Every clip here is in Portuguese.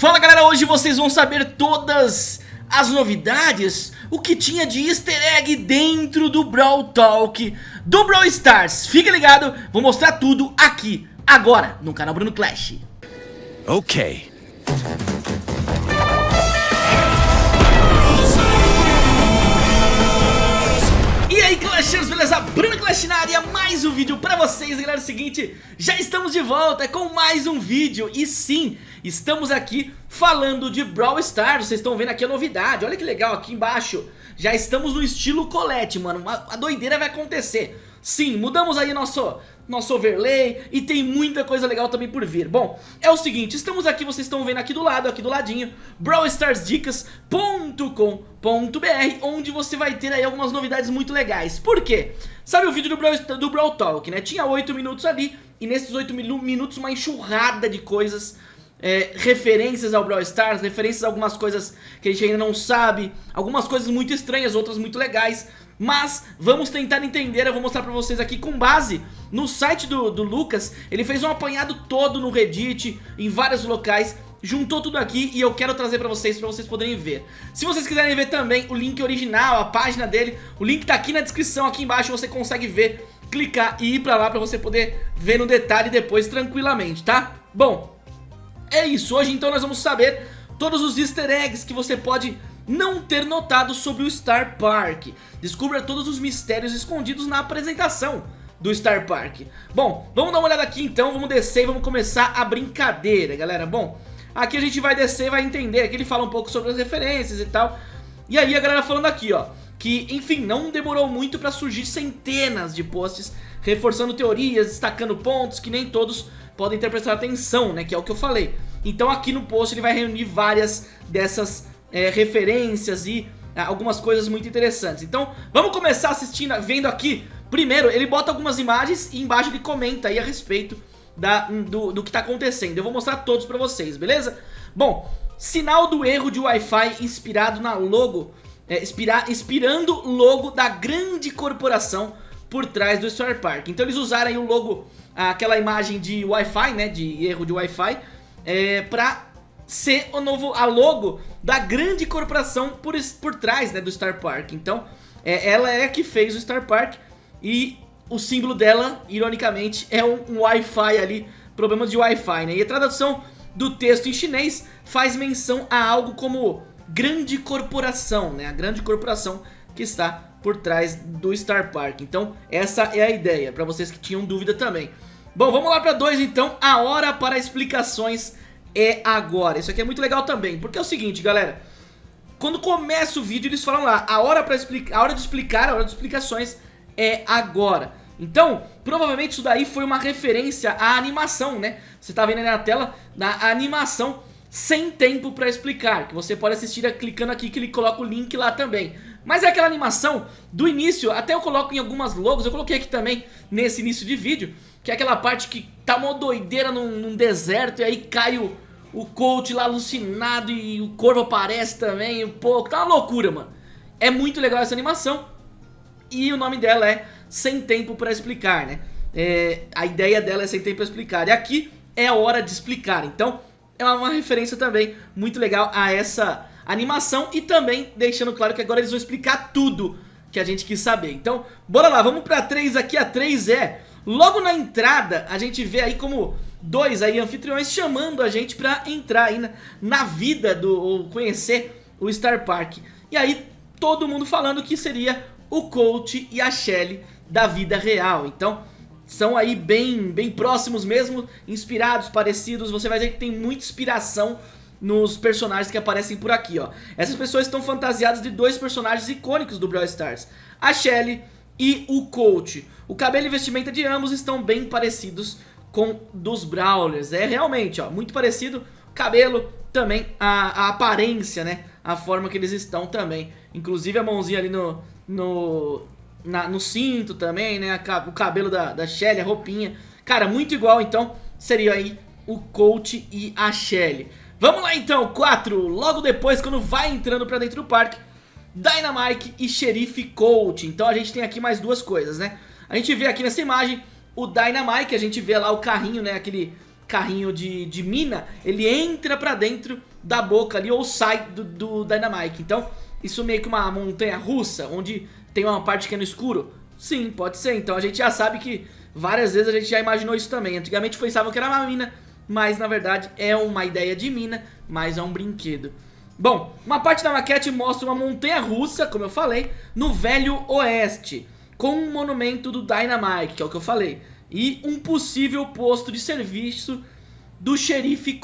Fala galera, hoje vocês vão saber todas as novidades, o que tinha de easter egg dentro do Brawl Talk do Brawl Stars. Fica ligado, vou mostrar tudo aqui, agora, no canal Bruno Clash. Ok. E aí Clashers, beleza? Bruno Clash na área, mais um vídeo pra vocês, galera, é o seguinte, já estamos de volta com mais um vídeo E sim, estamos aqui falando de Brawl Stars, vocês estão vendo aqui a novidade, olha que legal aqui embaixo Já estamos no estilo colete, mano, a doideira vai acontecer Sim, mudamos aí nosso, nosso overlay e tem muita coisa legal também por vir Bom, é o seguinte, estamos aqui, vocês estão vendo aqui do lado, aqui do ladinho brawlstarsdicas.com.br Onde você vai ter aí algumas novidades muito legais Por quê? Sabe o vídeo do Brawl, do Brawl Talk, né? Tinha 8 minutos ali e nesses 8 minutos uma enxurrada de coisas é, referências ao Brawl Stars, referências a algumas coisas que a gente ainda não sabe, algumas coisas muito estranhas, outras muito legais, mas vamos tentar entender, eu vou mostrar pra vocês aqui com base no site do, do Lucas, ele fez um apanhado todo no Reddit, em vários locais, juntou tudo aqui e eu quero trazer pra vocês, pra vocês poderem ver. Se vocês quiserem ver também o link original, a página dele, o link tá aqui na descrição, aqui embaixo você consegue ver, clicar e ir pra lá pra você poder ver no detalhe depois tranquilamente, tá? Bom, é isso, hoje então nós vamos saber todos os easter eggs que você pode não ter notado sobre o Star Park. Descubra todos os mistérios escondidos na apresentação do Star Park. Bom, vamos dar uma olhada aqui então, vamos descer e vamos começar a brincadeira, galera. Bom, aqui a gente vai descer e vai entender, aqui ele fala um pouco sobre as referências e tal. E aí a galera falando aqui, ó, que enfim, não demorou muito pra surgir centenas de posts reforçando teorias, destacando pontos que nem todos podem ter prestado atenção, né, que é o que eu falei. Então aqui no post ele vai reunir várias dessas é, referências e é, algumas coisas muito interessantes. Então vamos começar assistindo, vendo aqui. Primeiro ele bota algumas imagens e embaixo ele comenta aí a respeito da, do, do que está acontecendo. Eu vou mostrar todos para vocês, beleza? Bom, sinal do erro de Wi-Fi inspirado na logo, é, inspira, inspirando logo da grande corporação por trás do Star Park. Então eles usaram aí o logo, aquela imagem de Wi-Fi, né, de erro de Wi-Fi, é, pra ser o novo, a logo da grande corporação por, por trás né, do Star Park. Então, é, ela é a que fez o Star Park e o símbolo dela, ironicamente, é um, um Wi-Fi ali, problemas de Wi-Fi, né? E a tradução do texto em chinês faz menção a algo como grande corporação, né? A grande corporação que está por trás do Star Park. Então, essa é a ideia, para vocês que tinham dúvida também. Bom, vamos lá para dois então, a hora para explicações é agora. Isso aqui é muito legal também, porque é o seguinte, galera. Quando começa o vídeo, eles falam lá, a hora, pra explicar, a hora de explicar, a hora de explicações é agora. Então, provavelmente isso daí foi uma referência à animação, né? Você tá vendo aí na tela, na animação sem tempo pra explicar, que você pode assistir clicando aqui que ele coloca o link lá também. Mas é aquela animação do início, até eu coloco em algumas logos, eu coloquei aqui também nesse início de vídeo, que é aquela parte que tá uma doideira num, num deserto e aí cai o, o coach lá alucinado e o corvo aparece também um pouco. Tá uma loucura, mano. É muito legal essa animação e o nome dela é Sem Tempo Pra Explicar, né? É, a ideia dela é Sem Tempo Pra Explicar e aqui é a hora de explicar. Então é uma, uma referência também muito legal a essa animação e também deixando claro que agora eles vão explicar tudo que a gente quis saber. Então, bora lá, vamos pra 3 aqui. A 3 é Logo na entrada, a gente vê aí como dois aí anfitriões chamando a gente pra entrar aí na, na vida do, ou conhecer o Star Park. E aí, todo mundo falando que seria o Coach e a Shelly da vida real. Então, são aí bem, bem próximos mesmo, inspirados, parecidos. Você vai ver que tem muita inspiração nos personagens que aparecem por aqui, ó. Essas pessoas estão fantasiadas de dois personagens icônicos do Brawl Stars. A Shelly e o Coach. O cabelo e vestimenta de ambos estão bem parecidos com dos Brawlers. É realmente, ó, muito parecido. Cabelo, também a, a aparência, né? A forma que eles estão também. Inclusive a mãozinha ali no, no, na, no cinto também, né? O cabelo da, da Shelly, a roupinha. Cara, muito igual, então, seria aí o Coach e a Shelly. Vamos lá então, 4. Logo depois, quando vai entrando pra dentro do parque, Dynamite e Xerife Colt. Então a gente tem aqui mais duas coisas, né? A gente vê aqui nessa imagem o Dynamite, a gente vê lá o carrinho, né? Aquele carrinho de, de mina, ele entra pra dentro da boca ali ou sai do, do Dynamite. Então, isso meio que uma montanha russa, onde tem uma parte que é no escuro. Sim, pode ser. Então a gente já sabe que várias vezes a gente já imaginou isso também. Antigamente pensavam que era uma mina, mas na verdade é uma ideia de mina, mas é um brinquedo. Bom, uma parte da maquete mostra uma montanha russa, como eu falei, no Velho Oeste, com um monumento do Dynamite, que é o que eu falei, e um possível posto de serviço do xerife.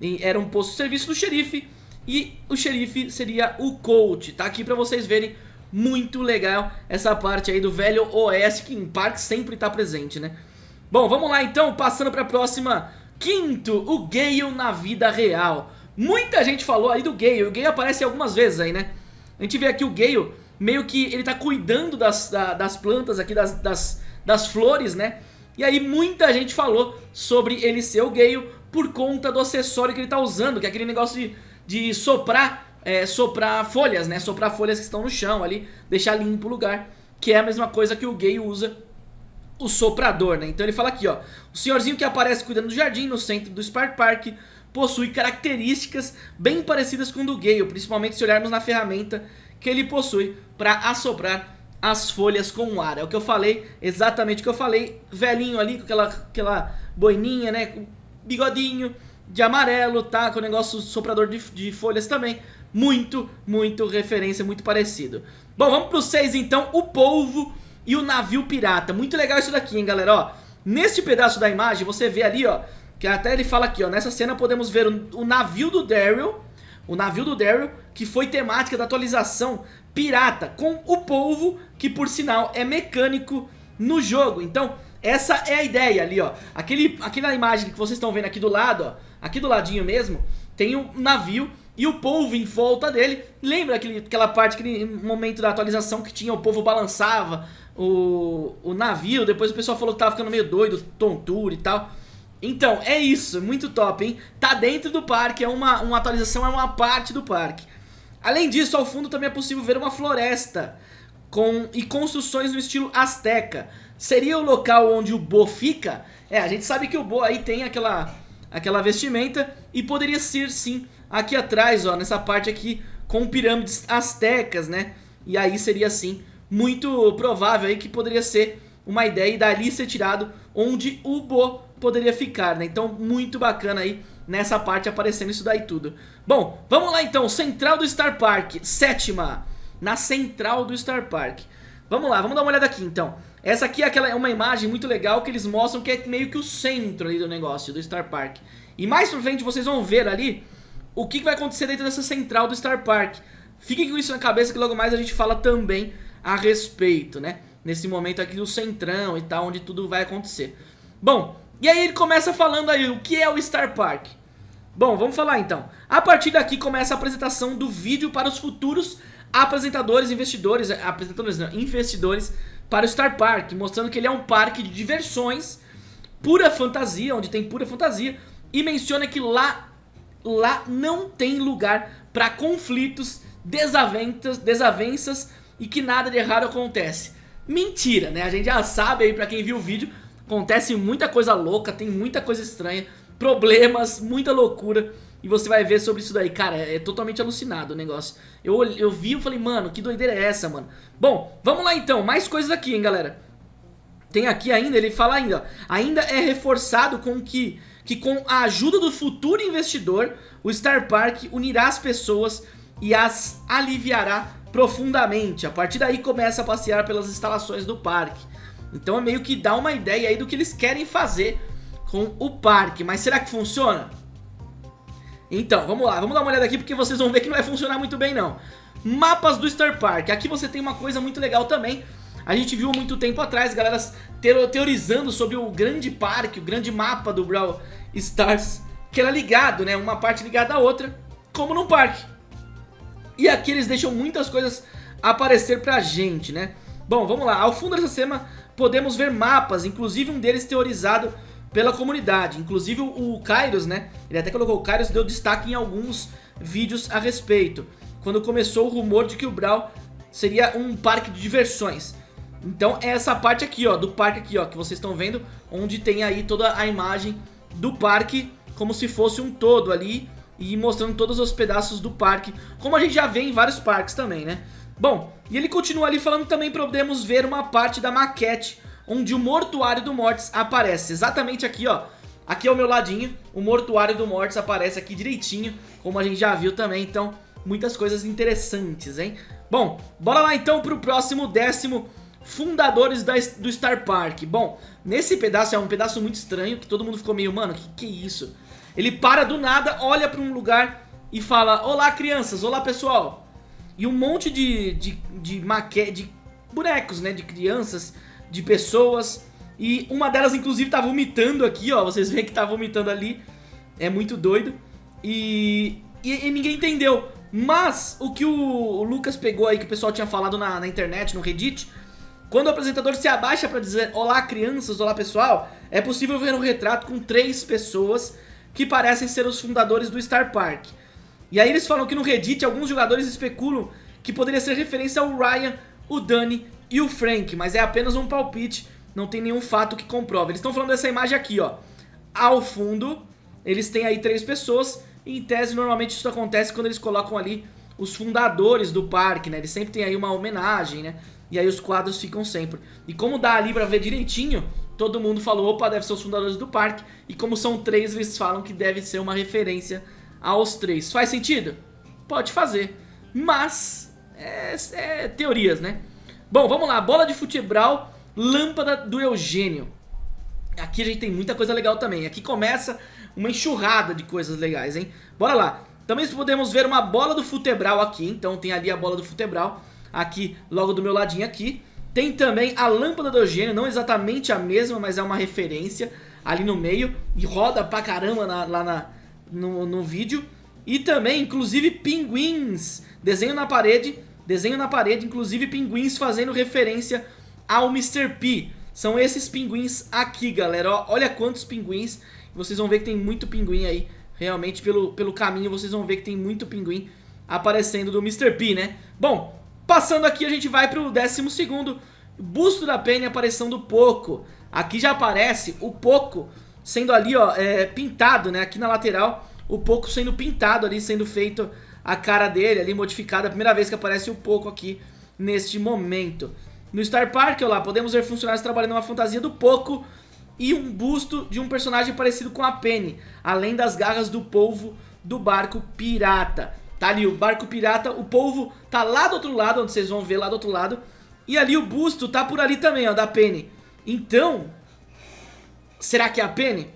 E era um posto de serviço do xerife e o xerife seria o Colt. Tá aqui pra vocês verem muito legal essa parte aí do velho Oeste que em Park sempre tá presente, né? Bom, vamos lá então, passando pra próxima. Quinto, o Gale na vida real. Muita gente falou aí do Gale, o Gale aparece algumas vezes aí, né? A gente vê aqui o Gale, meio que ele tá cuidando das, das plantas aqui, das, das, das flores, né? E aí muita gente falou sobre ele ser o Gale por conta do acessório que ele tá usando, que é aquele negócio de, de soprar é, soprar folhas, né? Soprar folhas que estão no chão ali, deixar limpo o lugar, que é a mesma coisa que o gay usa o soprador, né? Então ele fala aqui, ó, o senhorzinho que aparece cuidando do jardim no centro do Spark Park possui características bem parecidas com o do Gale, principalmente se olharmos na ferramenta que ele possui para assoprar as folhas com o ar. É o que eu falei, exatamente o que eu falei, velhinho ali com aquela, aquela boininha, né, com bigodinho de amarelo, tá, com o negócio soprador de, de folhas também muito, muito referência, muito parecido. Bom, vamos pro 6 então, o polvo e o navio pirata. Muito legal isso daqui, hein, galera, ó. Neste pedaço da imagem, você vê ali, ó, que até ele fala aqui, ó, nessa cena podemos ver o, o navio do Daryl, o navio do Daryl, que foi temática da atualização pirata, com o polvo, que por sinal é mecânico no jogo. Então, essa é a ideia ali, ó. Aquele, aquela imagem que vocês estão vendo aqui do lado, ó, aqui do ladinho mesmo, tem um navio e o povo em volta dele. Lembra aquele, aquela parte, aquele momento da atualização que tinha o povo balançava o, o navio, depois o pessoal falou que tava ficando meio doido, tontura e tal. Então, é isso, muito top, hein? Tá dentro do parque, é uma, uma atualização, é uma parte do parque. Além disso, ao fundo também é possível ver uma floresta com, e construções no estilo asteca. Seria o local onde o Bo fica? É, a gente sabe que o Bo aí tem aquela, aquela vestimenta e poderia ser sim aqui atrás, ó, nessa parte aqui, com pirâmides astecas, né? E aí seria assim, muito provável aí que poderia ser uma ideia e dali ser tirado onde o Bo poderia ficar, né? Então muito bacana aí nessa parte aparecendo isso daí tudo. Bom, vamos lá então, central do Star Park, sétima, na central do Star Park. Vamos lá, vamos dar uma olhada aqui então. Essa aqui é, aquela, é uma imagem muito legal que eles mostram que é meio que o centro ali do negócio, do Star Park. E mais pra frente vocês vão ver ali o que vai acontecer dentro dessa central do Star Park. Fiquem com isso na cabeça que logo mais a gente fala também a respeito, né? Nesse momento aqui do centrão e tal, onde tudo vai acontecer. Bom, e aí ele começa falando aí o que é o Star Park. Bom, vamos falar então. A partir daqui começa a apresentação do vídeo para os futuros apresentadores, investidores, apresentadores não, investidores para o Star Park, mostrando que ele é um parque de diversões, pura fantasia, onde tem pura fantasia, e menciona que lá lá não tem lugar para conflitos, desavenças, desavenças e que nada de errado acontece. Mentira, né? A gente já sabe aí pra quem viu o vídeo, acontece muita coisa louca, tem muita coisa estranha, problemas, muita loucura. E você vai ver sobre isso daí, cara, é, é totalmente alucinado o negócio. Eu, eu vi e falei, mano, que doideira é essa, mano? Bom, vamos lá então, mais coisas aqui, hein, galera. Tem aqui ainda, ele fala ainda, ó, ainda é reforçado com que que com a ajuda do futuro investidor, o Star Park unirá as pessoas e as aliviará profundamente. A partir daí começa a passear pelas instalações do parque. Então é meio que dá uma ideia aí do que eles querem fazer com o parque. Mas será que funciona? Então, vamos lá, vamos dar uma olhada aqui porque vocês vão ver que não vai funcionar muito bem não. Mapas do Star Park. Aqui você tem uma coisa muito legal também. A gente viu muito tempo atrás, galera teorizando sobre o grande parque, o grande mapa do Brawl Stars, que era ligado, né? Uma parte ligada à outra, como num parque. E aqui eles deixam muitas coisas aparecer pra gente, né? Bom, vamos lá. Ao fundo dessa cena podemos ver mapas, inclusive um deles teorizado pela comunidade. Inclusive o Kairos, né? Ele até colocou o Kairos, deu destaque em alguns vídeos a respeito. Quando começou o rumor de que o Brawl seria um parque de diversões. Então é essa parte aqui, ó, do parque aqui, ó, que vocês estão vendo, onde tem aí toda a imagem do parque como se fosse um todo ali e mostrando todos os pedaços do parque, como a gente já vê em vários parques também, né? Bom, e ele continua ali falando também podemos ver uma parte da maquete onde o mortuário do Mortis aparece, exatamente aqui, ó. Aqui ao meu ladinho, o mortuário do Mortis aparece aqui direitinho, como a gente já viu também, então muitas coisas interessantes, hein? Bom, bora lá então pro próximo décimo fundadores da, do Star Park. Bom, nesse pedaço é um pedaço muito estranho, que todo mundo ficou meio, mano, que que é isso? Ele para do nada, olha pra um lugar e fala, olá crianças, olá pessoal. E um monte de, de, de maquete, de bonecos, né, de crianças, de pessoas. E uma delas inclusive tá vomitando aqui, ó, vocês veem que tá vomitando ali. É muito doido. E, e, e ninguém entendeu. Mas o que o, o, Lucas pegou aí, que o pessoal tinha falado na, na internet, no Reddit, quando o apresentador se abaixa para dizer Olá crianças, olá pessoal, é possível ver um retrato com três pessoas que parecem ser os fundadores do Star Park. E aí eles falam que no Reddit alguns jogadores especulam que poderia ser referência ao Ryan, o Danny e o Frank, mas é apenas um palpite, não tem nenhum fato que comprove. Eles estão falando dessa imagem aqui, ó. Ao fundo, eles têm aí três pessoas, e em tese normalmente isso acontece quando eles colocam ali os fundadores do parque, né? Eles sempre tem aí uma homenagem, né? E aí os quadros ficam sempre. E como dá ali pra ver direitinho, todo mundo falou, opa, deve ser os fundadores do parque. E como são três, eles falam que deve ser uma referência aos três. Faz sentido? Pode fazer. Mas, é, é teorias, né? Bom, vamos lá. Bola de futebol, lâmpada do Eugênio. Aqui a gente tem muita coisa legal também. Aqui começa uma enxurrada de coisas legais, hein? Bora lá. Também podemos ver uma bola do futebral aqui. Então tem ali a bola do futebral. Aqui, logo do meu ladinho aqui. Tem também a lâmpada do Eugênio, não exatamente a mesma, mas é uma referência ali no meio. E roda pra caramba na, lá na, no, no vídeo. E também, inclusive, pinguins. Desenho na parede, desenho na parede, inclusive pinguins fazendo referência ao Mr. P. São esses pinguins aqui, galera. Ó, olha quantos pinguins. Vocês vão ver que tem muito pinguim aí. Realmente, pelo, pelo caminho, vocês vão ver que tem muito pinguim aparecendo do Mr. P, né? Bom, passando aqui, a gente vai pro décimo segundo. Busto da Penny, aparição do Poco. Aqui já aparece o Poco sendo ali, ó, é, pintado, né? Aqui na lateral, o Poco sendo pintado ali, sendo feito a cara dele ali, modificada. Primeira vez que aparece o Poco aqui neste momento. No Star Park, ó lá, podemos ver funcionários trabalhando uma fantasia do Poco e um busto de um personagem parecido com a Penny, além das garras do polvo do barco pirata. Tá ali o barco pirata, o polvo tá lá do outro lado, onde vocês vão ver lá do outro lado, e ali o busto tá por ali também, ó, da Penny. Então, Será que é a Penny?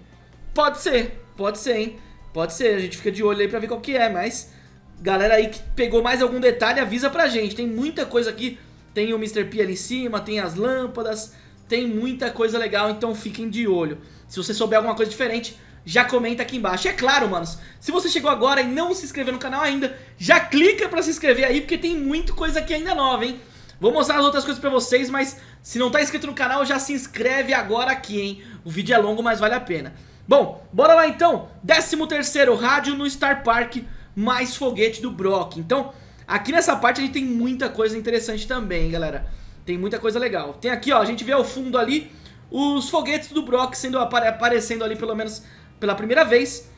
Pode ser, pode ser, hein? Pode ser, a gente fica de olho aí pra ver qual que é, mas... Galera aí que pegou mais algum detalhe, avisa pra gente. Tem muita coisa aqui. Tem o Mr. P ali em cima, tem as lâmpadas, tem muita coisa legal, então fiquem de olho. Se você souber alguma coisa diferente, já comenta aqui embaixo. E é claro, manos, se você chegou agora e não se inscreveu no canal ainda, já clica pra se inscrever aí, porque tem muita coisa aqui ainda nova, hein? Vou mostrar as outras coisas pra vocês, mas se não tá inscrito no canal, já se inscreve agora aqui, hein? O vídeo é longo, mas vale a pena. Bom, bora lá então. 13º rádio no Star Park, mais foguete do Brock. Então, aqui nessa parte a gente tem muita coisa interessante também, galera. Tem muita coisa legal. Tem aqui, ó, a gente vê ao fundo ali os foguetes do Brock sendo apare aparecendo ali pelo menos pela primeira vez.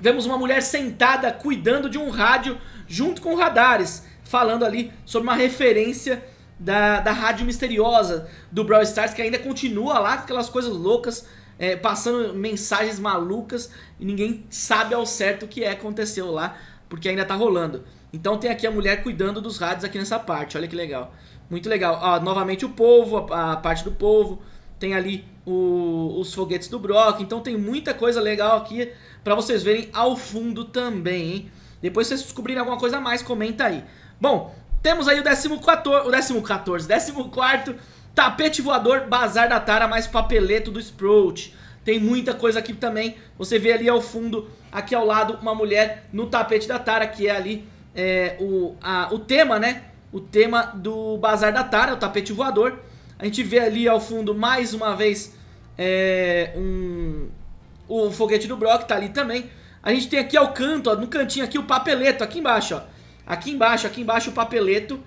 Vemos uma mulher sentada cuidando de um rádio junto com radares falando ali sobre uma referência da, da rádio misteriosa do Brawl Stars, que ainda continua lá com aquelas coisas loucas, é, passando mensagens malucas e ninguém sabe ao certo o que é aconteceu lá, porque ainda tá rolando. Então tem aqui a mulher cuidando dos rádios aqui nessa parte, olha que legal. Muito legal. Ó, novamente o povo, a, a parte do povo, tem ali o, os foguetes do Brock, então tem muita coisa legal aqui pra vocês verem ao fundo também, hein? Depois se vocês descobrirem alguma coisa a mais, comenta aí. Bom, temos aí o 14, o 14, 14 tapete voador, bazar da Tara mais papeleto do Sprout. Tem muita coisa aqui também, você vê ali ao fundo, aqui ao lado, uma mulher no tapete da Tara, que é ali é, o, a, o tema, né? O tema do bazar da Tara, o tapete voador. A gente vê ali ao fundo, mais uma vez, é, um, o foguete do Brock, tá ali também. A gente tem aqui ao canto, ó, no cantinho aqui, o papeleto, aqui embaixo, ó. Aqui embaixo, aqui embaixo o papeleto,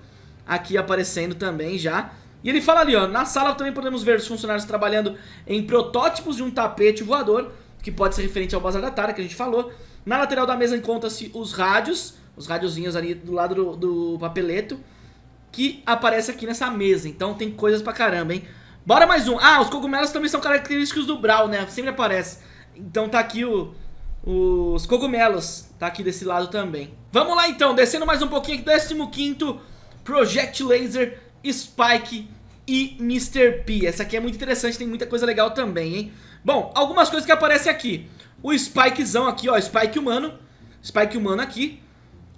aqui aparecendo também já. E ele fala ali, ó, na sala também podemos ver os funcionários trabalhando em protótipos de um tapete voador que pode ser referente ao Bazar da Tara, que a gente falou. Na lateral da mesa encontra-se os rádios, os rádiozinhos ali do lado do, do papeleto, que aparece aqui nessa mesa. Então tem coisas pra caramba, hein? Bora mais um. Ah, os cogumelos também são característicos do Brawl, né? Sempre aparece. Então tá aqui o, os cogumelos. Tá aqui desse lado também. Vamos lá então, descendo mais um pouquinho aqui. 15º Project Laser, Spike e Mr. P. Essa aqui é muito interessante, tem muita coisa legal também, hein? Bom, algumas coisas que aparecem aqui. O Spikezão aqui, ó, Spike humano. Spike humano aqui.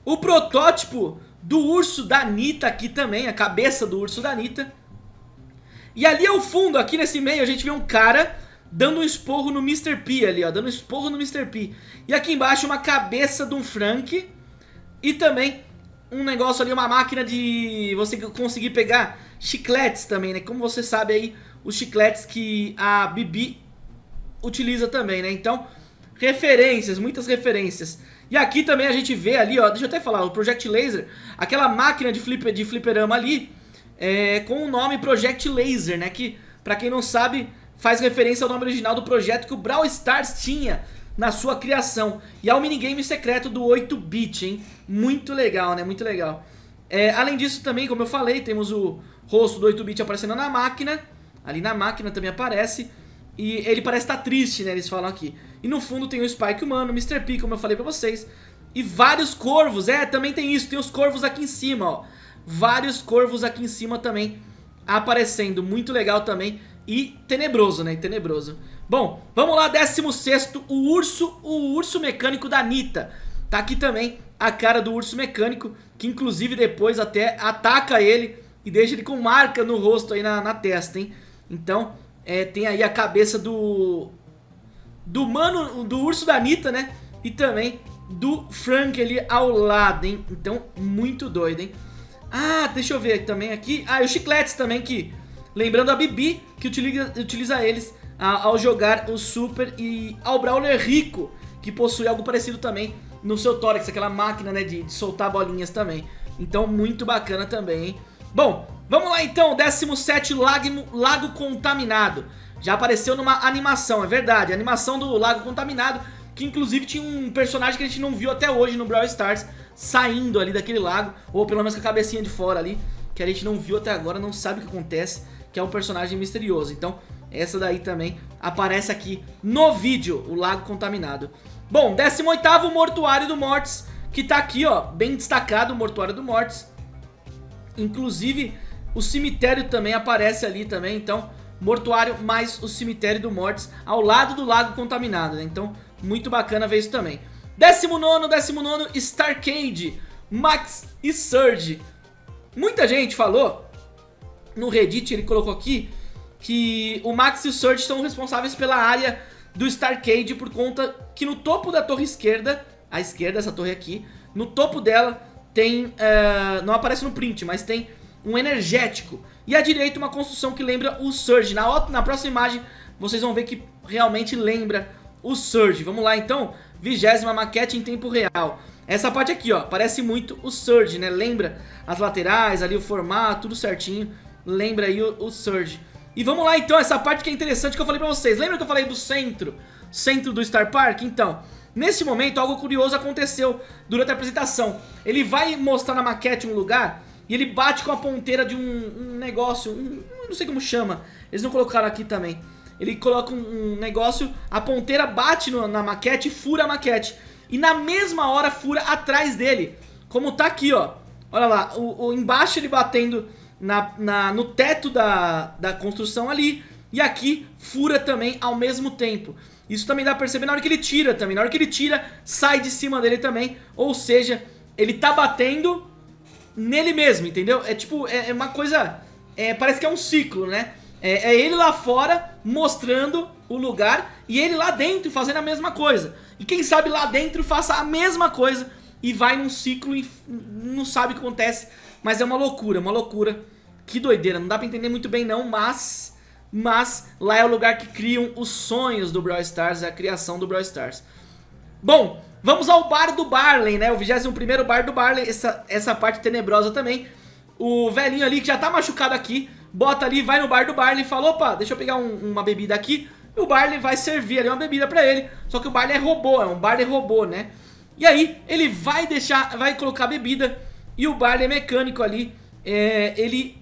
O protótipo do urso da Anitta aqui também, a cabeça do urso da Anitta. E ali ao fundo, aqui nesse meio, a gente vê um cara dando um esporro no Mr. P ali, ó, dando um esporro no Mr. P. E aqui embaixo uma cabeça de um Frank e também um negócio ali, uma máquina de você conseguir pegar chicletes também, né? Como você sabe aí, os chicletes que a Bibi utiliza também, né? Então, referências, muitas referências. E aqui também a gente vê ali, ó, deixa eu até falar, o Project Laser, aquela máquina de, flipper, de fliperama ali, é, com o nome Project Laser, né? Que, pra quem não sabe, faz referência ao nome original do projeto que o Brawl Stars tinha na sua criação. E ao minigame secreto do 8-bit, hein? Muito legal, né? Muito legal. É, além disso também, como eu falei, temos o rosto do 8-bit aparecendo na máquina. Ali na máquina também aparece. E ele parece estar triste, né? Eles falam aqui. E no fundo tem o Spike humano, o Mr. P, como eu falei pra vocês. E vários corvos, é, também tem isso. Tem os corvos aqui em cima, ó vários corvos aqui em cima também aparecendo, muito legal também e tenebroso, né, tenebroso. Bom, vamos lá, 16 o urso, o urso mecânico da Anitta. Tá aqui também a cara do urso mecânico, que inclusive depois até ataca ele e deixa ele com marca no rosto aí na, na testa, hein. Então, é, tem aí a cabeça do... Do mano, do urso da Anitta, né, e também do Frank ali ao lado, hein. Então, muito doido, hein. Ah, deixa eu ver também aqui. Ah, e os chicletes também que... Lembrando a Bibi, que utiliza, utiliza eles ah, ao jogar o Super e ao Brawler Rico, que possui algo parecido também no seu tórax, aquela máquina né, de, de soltar bolinhas também. Então muito bacana também, hein? Bom, vamos lá então, 17 Lago, Lago Contaminado. Já apareceu numa animação, é verdade, a animação do Lago Contaminado, que inclusive tinha um personagem que a gente não viu até hoje no Brawl Stars, saindo ali daquele lago, ou pelo menos com a cabecinha de fora ali, que a gente não viu até agora, não sabe o que acontece, que é um personagem misterioso. Então, essa daí também aparece aqui no vídeo, o lago contaminado. Bom, 18º Mortuário do Mortis, que tá aqui, ó, bem destacado o Mortuário do Mortis. Inclusive, o cemitério também aparece ali também, então, mortuário mais o cemitério do Mortis ao lado do lago contaminado, né? Então, muito bacana ver isso também. 19, 19 Starcade, Max e Surge. Muita gente falou, no Reddit ele colocou aqui, que o Max e o Surge são responsáveis pela área do Starcade por conta que no topo da torre esquerda, à esquerda, essa torre aqui, no topo dela tem, uh, não aparece no print, mas tem um energético. E à direita uma construção que lembra o Surge. Na, na próxima imagem vocês vão ver que realmente lembra o Surge. Vamos lá então, vigésima maquete em tempo real. Essa parte aqui, ó, parece muito o Surge, né? Lembra as laterais, ali o formato, tudo certinho. Lembra aí o, o Surge. E vamos lá então, essa parte que é interessante que eu falei pra vocês. Lembra que eu falei do centro? Centro do Star Park? Então, nesse momento algo curioso aconteceu durante a apresentação. Ele vai mostrar na maquete um lugar e ele bate com a ponteira de um, um negócio, um, não sei como chama. Eles não colocaram aqui também ele coloca um, um negócio, a ponteira bate no, na maquete e fura a maquete. E na mesma hora fura atrás dele, como tá aqui, ó. Olha lá, o, o embaixo ele batendo na, na, no teto da, da construção ali, e aqui fura também ao mesmo tempo. Isso também dá pra perceber na hora que ele tira também. Na hora que ele tira, sai de cima dele também. Ou seja, ele tá batendo nele mesmo, entendeu? É tipo, é, é uma coisa... É, parece que é um ciclo, né? É, é, ele lá fora mostrando o lugar e ele lá dentro fazendo a mesma coisa. E quem sabe lá dentro faça a mesma coisa e vai num ciclo e não sabe o que acontece. Mas é uma loucura, uma loucura. Que doideira, não dá pra entender muito bem não, mas... Mas lá é o lugar que criam os sonhos do Brawl Stars, a criação do Brawl Stars. Bom, vamos ao bar do Barley, né? O 21º bar do Barley, essa, essa parte tenebrosa também. O velhinho ali que já tá machucado aqui bota ali, vai no bar do Barley e fala, opa, deixa eu pegar um, uma bebida aqui. E o Barley vai servir ali uma bebida pra ele, só que o Barley é robô, é um Barley robô, né? E aí ele vai deixar, vai colocar a bebida e o Barley é mecânico ali, é, ele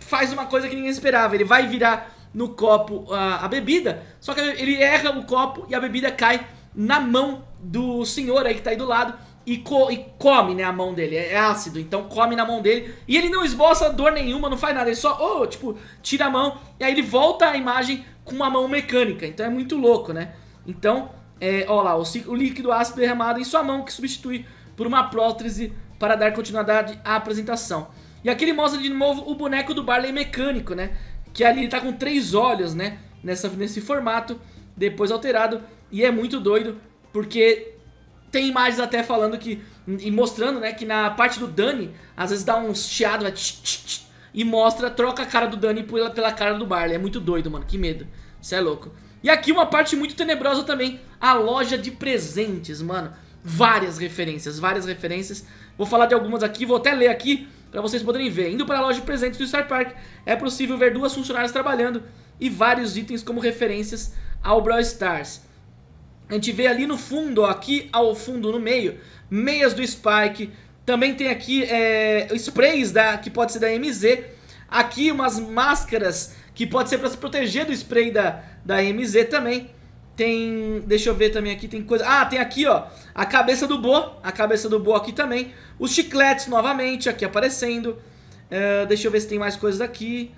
faz uma coisa que ninguém esperava, ele vai virar no copo a, a bebida, só que ele erra o copo e a bebida cai na mão do senhor aí que tá aí do lado e, co e, come, né, a mão dele, é ácido, então come na mão dele e ele não esboça dor nenhuma, não faz nada, ele só, oh, tipo, tira a mão e aí ele volta a imagem com uma mão mecânica, então é muito louco, né, então, é, ó lá, o, o líquido ácido derramado em sua mão que substitui por uma prótese para dar continuidade à apresentação. E aqui ele mostra de novo o boneco do Barley mecânico, né, que ali ele tá com três olhos, né, nessa, nesse formato, depois alterado, e é muito doido, porque tem imagens até falando que. E mostrando, né, que na parte do Dani, às vezes dá um chiado, vai tch, tch, tch, e mostra, troca a cara do Dani pela, pela cara do Barley. É muito doido, mano. Que medo. Isso é louco. E aqui uma parte muito tenebrosa também. A loja de presentes, mano. Várias referências, várias referências. Vou falar de algumas aqui, vou até ler aqui para vocês poderem ver. Indo para a loja de presentes do Star Park, é possível ver duas funcionárias trabalhando e vários itens como referências ao Brawl Stars. A gente vê ali no fundo, ó, aqui ao fundo, no meio, meias do Spike. Também tem aqui é, sprays da, que pode ser da MZ. Aqui umas máscaras que pode ser para se proteger do spray da, da MZ também. Tem, deixa eu ver também aqui, tem coisa... Ah, tem aqui, ó, a cabeça do Bo, a cabeça do Bo aqui também. Os chicletes novamente aqui aparecendo. É, deixa eu ver se tem mais coisas aqui.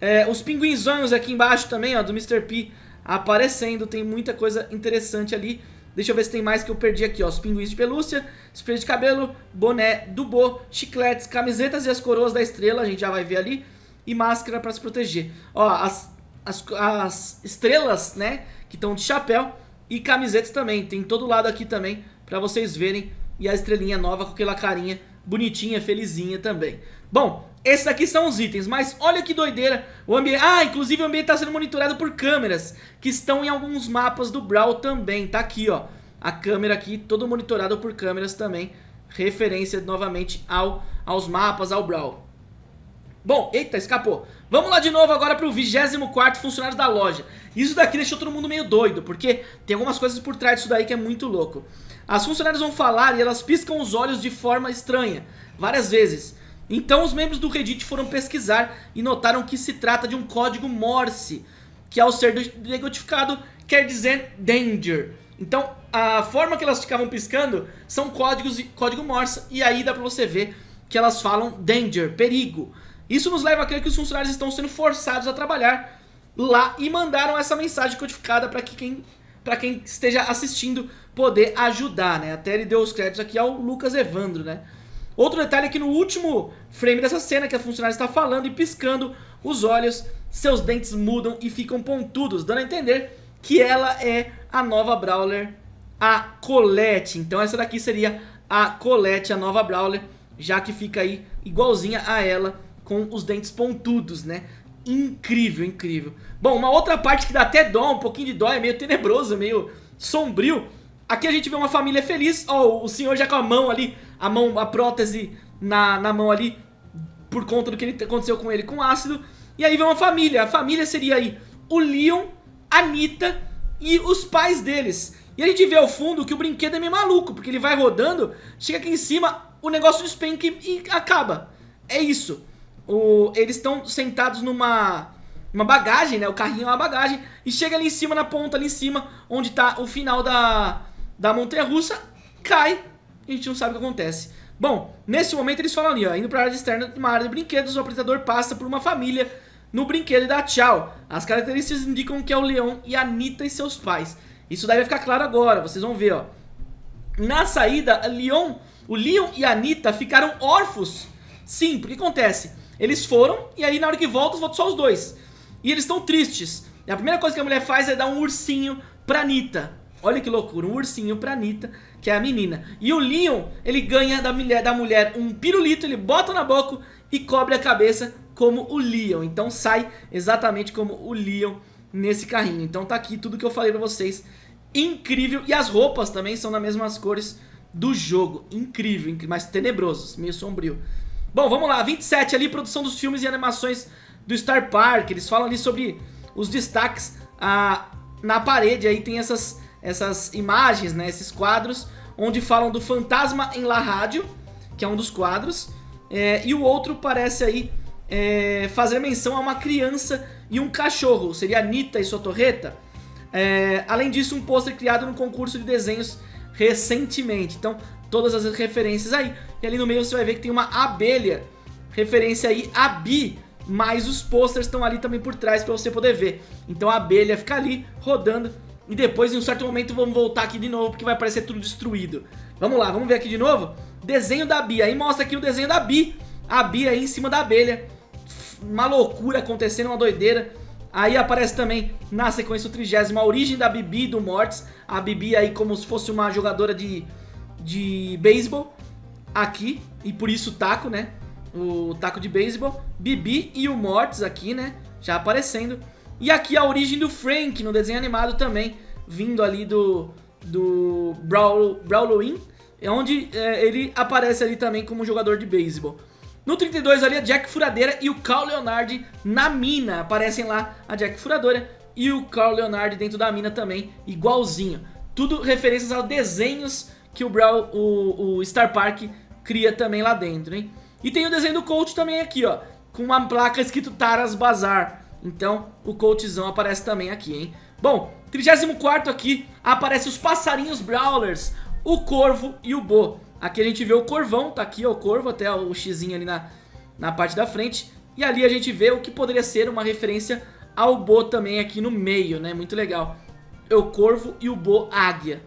É, os pinguinzões aqui embaixo também, ó, do Mr. P aparecendo. Tem muita coisa interessante ali. Deixa eu ver se tem mais que eu perdi aqui, ó. Os pinguins de pelúcia, spray de cabelo, boné do Bo, chicletes, camisetas e as coroas da estrela, a gente já vai ver ali. E máscara pra se proteger. Ó, as, as, as estrelas, né, que estão de chapéu e camisetas também. Tem todo lado aqui também pra vocês verem. E a estrelinha nova com aquela carinha bonitinha, felizinha também. Bom, esses aqui são os itens, mas olha que doideira. O ambiente, ah, inclusive o ambiente está sendo monitorado por câmeras que estão em alguns mapas do Brawl também. Tá aqui, ó. A câmera aqui, todo monitorado por câmeras também. Referência novamente ao, aos mapas, ao Brawl. Bom, eita, escapou. Vamos lá de novo agora para o 24 funcionários da loja. Isso daqui deixou todo mundo meio doido, porque tem algumas coisas por trás disso daí que é muito louco. As funcionárias vão falar e elas piscam os olhos de forma estranha, várias vezes. Então os membros do Reddit foram pesquisar e notaram que se trata de um código Morse, que ao ser decodificado quer dizer Danger. Então a forma que elas ficavam piscando são códigos código Morse e aí dá pra você ver que elas falam Danger, perigo. Isso nos leva a crer que os funcionários estão sendo forçados a trabalhar lá e mandaram essa mensagem codificada para que quem, quem esteja assistindo poder ajudar, né? Até ele deu os créditos aqui ao Lucas Evandro, né? Outro detalhe é que no último frame dessa cena que a funcionária está falando e piscando os olhos, seus dentes mudam e ficam pontudos, dando a entender que ela é a nova Brawler, a Colette. Então essa daqui seria a Colette, a nova Brawler, já que fica aí igualzinha a ela com os dentes pontudos, né? Incrível, incrível. Bom, uma outra parte que dá até dó, um pouquinho de dó, é meio tenebroso, meio sombrio. Aqui a gente vê uma família feliz, ó, o senhor já com a mão ali a mão, a prótese na, na mão ali por conta do que ele, aconteceu com ele com ácido. E aí vem uma família, a família seria aí o Leon, a Anitta e os pais deles. E a gente vê ao fundo que o brinquedo é meio maluco, porque ele vai rodando, chega aqui em cima, o negócio despenca e, e acaba. É isso. O, eles estão sentados numa uma bagagem, né? O carrinho é uma bagagem. E chega ali em cima, na ponta ali em cima, onde tá o final da, da montanha-russa, cai e a gente não sabe o que acontece. Bom, nesse momento eles falam ali, ó, indo para a área externa de uma área de brinquedos, o apresentador passa por uma família no brinquedo e dá tchau. As características indicam que é o Leão e a Anitta e seus pais. Isso daí vai ficar claro agora, vocês vão ver, ó. Na saída, Leon, o Leon e a Anitta ficaram órfãos. Sim, porque acontece? Eles foram e aí na hora que voltam, voltam só os dois. E eles estão tristes. E a primeira coisa que a mulher faz é dar um ursinho pra Anitta. Olha que loucura, um ursinho pra Anitta que é a menina. E o Leon, ele ganha da mulher, da mulher um pirulito, ele bota na boca e cobre a cabeça como o Leon. Então sai exatamente como o Leon nesse carrinho. Então tá aqui tudo que eu falei pra vocês. Incrível. E as roupas também são nas mesmas cores do jogo. Incrível, incrível mas tenebrosos, meio sombrio. Bom, vamos lá. 27 ali, produção dos filmes e animações do Star Park. Eles falam ali sobre os destaques. A na parede aí tem essas, essas imagens, né, esses quadros, onde falam do fantasma em La Rádio, que é um dos quadros, é, e o outro parece aí é, fazer menção a uma criança e um cachorro, seria Anitta e sua torreta. É, além disso, um pôster criado no concurso de desenhos recentemente. Então, todas as referências aí. E ali no meio você vai ver que tem uma abelha, referência aí a Bi, mas os posters estão ali também por trás para você poder ver. Então a abelha fica ali rodando e depois em um certo momento vamos voltar aqui de novo porque vai aparecer tudo destruído. Vamos lá, vamos ver aqui de novo? Desenho da Bi, aí mostra aqui o desenho da Bi, a Bi aí em cima da abelha. Uma loucura acontecendo, uma doideira. Aí aparece também na sequência o trigésimo a origem da Bibi do Mortis. A Bibi aí como se fosse uma jogadora de, de beisebol aqui, e por isso o taco, né? O taco de beisebol. Bibi e o Mortis aqui, né? Já aparecendo. E aqui a origem do Frank no desenho animado também, vindo ali do, do Brawl, Brawloween, onde é, ele aparece ali também como jogador de beisebol. No 32 ali a Jack Furadeira e o Carl Leonard na mina, aparecem lá a Jack Furadora e o Carl Leonard dentro da mina também, igualzinho. Tudo referências aos desenhos que o, Brawl, o, o Star Park cria também lá dentro, hein? E tem o desenho do coach também aqui, ó, com uma placa escrito Taras Bazar. Então, o coachzão aparece também aqui, hein? Bom, 34 aqui, aparece os passarinhos Brawlers, o Corvo e o Bo. Aqui a gente vê o Corvão, tá aqui ó, o Corvo, até o xizinho ali na, na parte da frente. E ali a gente vê o que poderia ser uma referência ao Bo também aqui no meio, né? Muito legal. É o Corvo e o Bo Águia.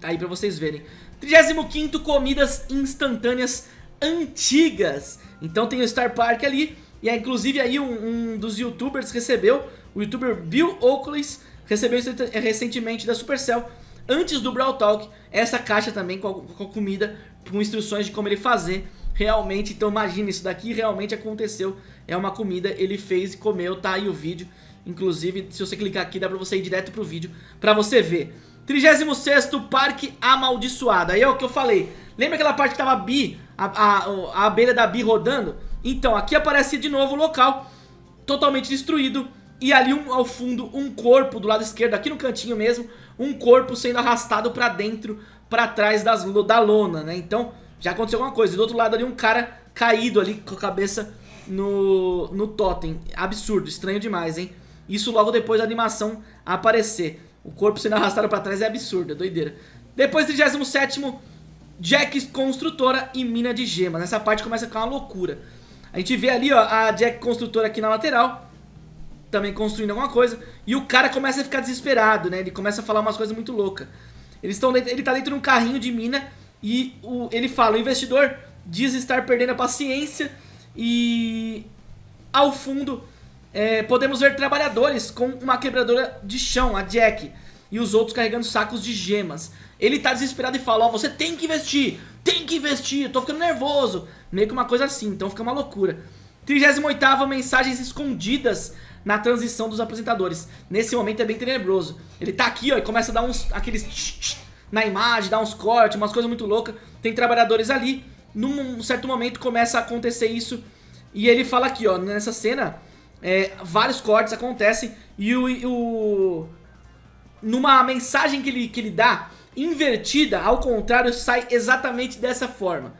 Tá aí pra vocês verem. 35º, comidas instantâneas antigas. Então tem o Star Park ali. E é, inclusive aí um, um dos youtubers recebeu, o youtuber Bill Oakley, recebeu recentemente da Supercell, antes do Brawl Talk, essa caixa também com a, com a comida, com instruções de como ele fazer realmente. Então imagina, isso daqui realmente aconteceu. É uma comida, ele fez e comeu, tá aí o vídeo. Inclusive, se você clicar aqui, dá pra você ir direto pro vídeo pra você ver. 36º Parque Amaldiçoado. Aí é o que eu falei. Lembra aquela parte que tava a Bi, a, a, a abelha da Bi rodando? Então, aqui aparece de novo o local totalmente destruído. E ali um, ao fundo um corpo do lado esquerdo, aqui no cantinho mesmo, um corpo sendo arrastado pra dentro, pra trás das, da lona, né? Então, já aconteceu alguma coisa. E do outro lado ali um cara caído ali com a cabeça no, no totem. Absurdo, estranho demais, hein? Isso logo depois da animação aparecer. O corpo sendo arrastado pra trás é absurdo, é doideira. Depois, 37º, Jack Construtora e Mina de Gemas. Nessa parte começa a ficar uma loucura. A gente vê ali, ó, a Jack Construtora aqui na lateral, também construindo alguma coisa, e o cara começa a ficar desesperado, né? Ele começa a falar umas coisas muito loucas. Eles estão ele tá dentro de um carrinho de mina e o, ele fala, o investidor diz estar perdendo a paciência e ao fundo é, podemos ver trabalhadores com uma quebradora de chão, a Jack, e os outros carregando sacos de gemas. Ele tá desesperado e fala, ó, você tem que investir, tem que investir, eu tô ficando nervoso. Meio que uma coisa assim, então fica uma loucura. 38ª, mensagens escondidas na transição dos apresentadores. Nesse momento é bem tenebroso. Ele tá aqui, ó, e começa a dar uns, aqueles tch, tch, na imagem, dar uns cortes, umas coisas muito loucas. Tem trabalhadores ali. Num certo momento começa a acontecer isso. E ele fala aqui, ó, nessa cena, é, vários cortes acontecem e o, o, numa mensagem que ele, que ele dá, invertida, ao contrário, sai exatamente dessa forma.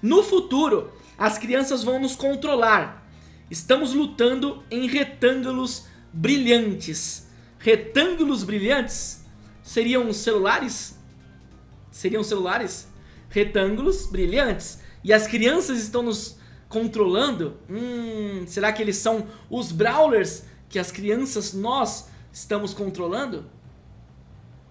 No futuro, as crianças vão nos controlar. Estamos lutando em retângulos brilhantes. Retângulos brilhantes seriam celulares? Seriam celulares? Retângulos brilhantes. E as crianças estão nos controlando? Hum, será que eles são os Brawlers que as crianças, nós, estamos controlando?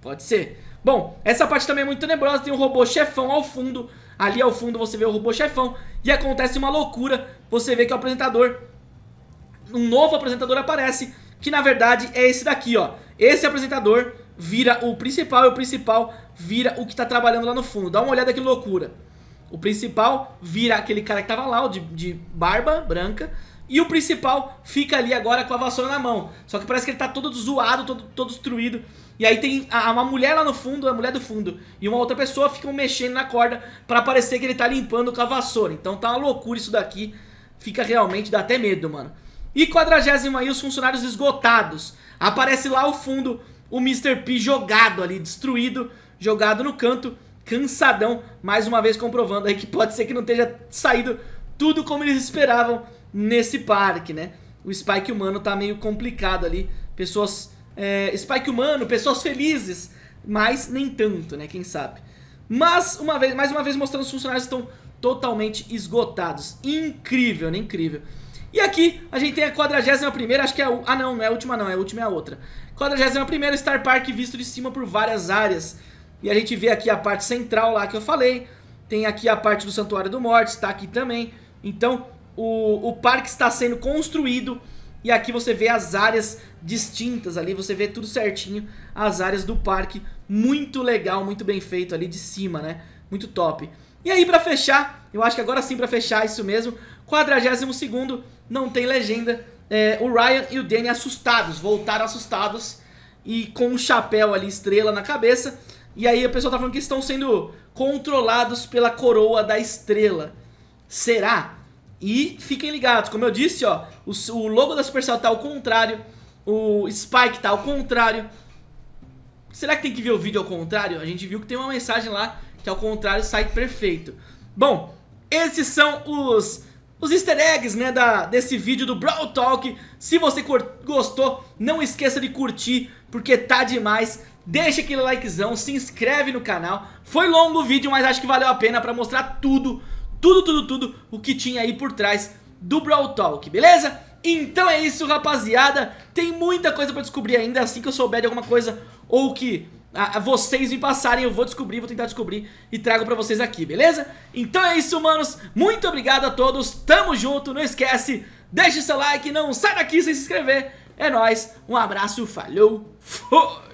Pode ser. Bom, essa parte também é muito tenebrosa, tem um robô chefão ao fundo. Ali ao fundo você vê o robô chefão e acontece uma loucura. Você vê que o apresentador, um novo apresentador aparece, que na verdade é esse daqui, ó. Esse apresentador vira o principal e o principal vira o que tá trabalhando lá no fundo. Dá uma olhada que loucura. O principal vira aquele cara que tava lá, de, de barba branca. E o principal fica ali agora com a vassoura na mão. Só que parece que ele tá todo zoado, todo, todo destruído. E aí tem a, uma mulher lá no fundo, a mulher do fundo, e uma outra pessoa ficam mexendo na corda pra parecer que ele tá limpando com a vassoura. Então tá uma loucura isso daqui. Fica realmente, dá até medo, mano. E quadragésimo aí, os funcionários esgotados. Aparece lá ao fundo o Mr. P jogado ali, destruído, jogado no canto, cansadão, mais uma vez comprovando aí que pode ser que não tenha saído tudo como eles esperavam nesse parque, né? O Spike humano tá meio complicado ali, pessoas... É, Spike humano, pessoas felizes, mas nem tanto, né? Quem sabe? Mas, uma vez, mais uma vez mostrando os funcionários estão totalmente esgotados. Incrível, né? Incrível. E aqui a gente tem a 41ª, acho que é a... Ah não, não é a última não, é a última é a outra. 41ª Star Park visto de cima por várias áreas. E a gente vê aqui a parte central lá que eu falei. Tem aqui a parte do Santuário do Morte, está aqui também. Então o, o parque está sendo construído e aqui você vê as áreas distintas ali, você vê tudo certinho, as áreas do parque, muito legal, muito bem feito ali de cima, né? Muito top. E aí pra fechar, eu acho que agora sim pra fechar isso mesmo, 42º, não tem legenda, é, o Ryan e o Danny assustados, voltaram assustados e com um chapéu ali, estrela na cabeça, e aí a pessoa tá falando que estão sendo controlados pela coroa da estrela. Será? E fiquem ligados, como eu disse, ó, o, o logo da Supercell tá ao contrário, o Spike tá ao contrário. Será que tem que ver o vídeo ao contrário? A gente viu que tem uma mensagem lá que ao contrário sai perfeito. Bom, esses são os, os easter eggs né, da, desse vídeo do Brawl Talk. Se você gostou, não esqueça de curtir, porque tá demais. Deixa aquele likezão, se inscreve no canal. Foi longo o vídeo, mas acho que valeu a pena pra mostrar tudo tudo, tudo, tudo o que tinha aí por trás do Brawl Talk, beleza? Então é isso, rapaziada. Tem muita coisa pra descobrir ainda, assim que eu souber de alguma coisa ou que a, a vocês me passarem, eu vou descobrir, vou tentar descobrir e trago pra vocês aqui, beleza? Então é isso, manos. Muito obrigado a todos, tamo junto, não esquece, deixe seu like, não sai daqui sem se inscrever. É nóis, um abraço, falhou, fui!